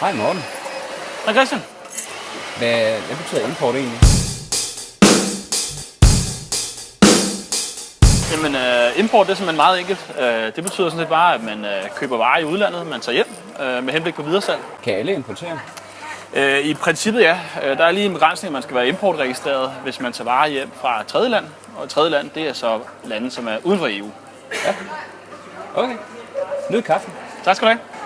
Hej Morten. Hej Christian. Hvad, hvad betyder import egentlig? Jamen, øh, import det er simpelthen meget enkelt. Øh, det betyder sådan set bare, at man øh, køber varer i udlandet, man tager hjem øh, med henblik på videresalg. Kan alle importere? Øh, I princippet ja. Øh, der er lige en begrænsning, at man skal være importregistreret, hvis man tager varer hjem fra et tredje land. Og et tredje land, det er så lande, som er uden for EU. Ja. Okay. Nyd kaffen. Tak skal du have.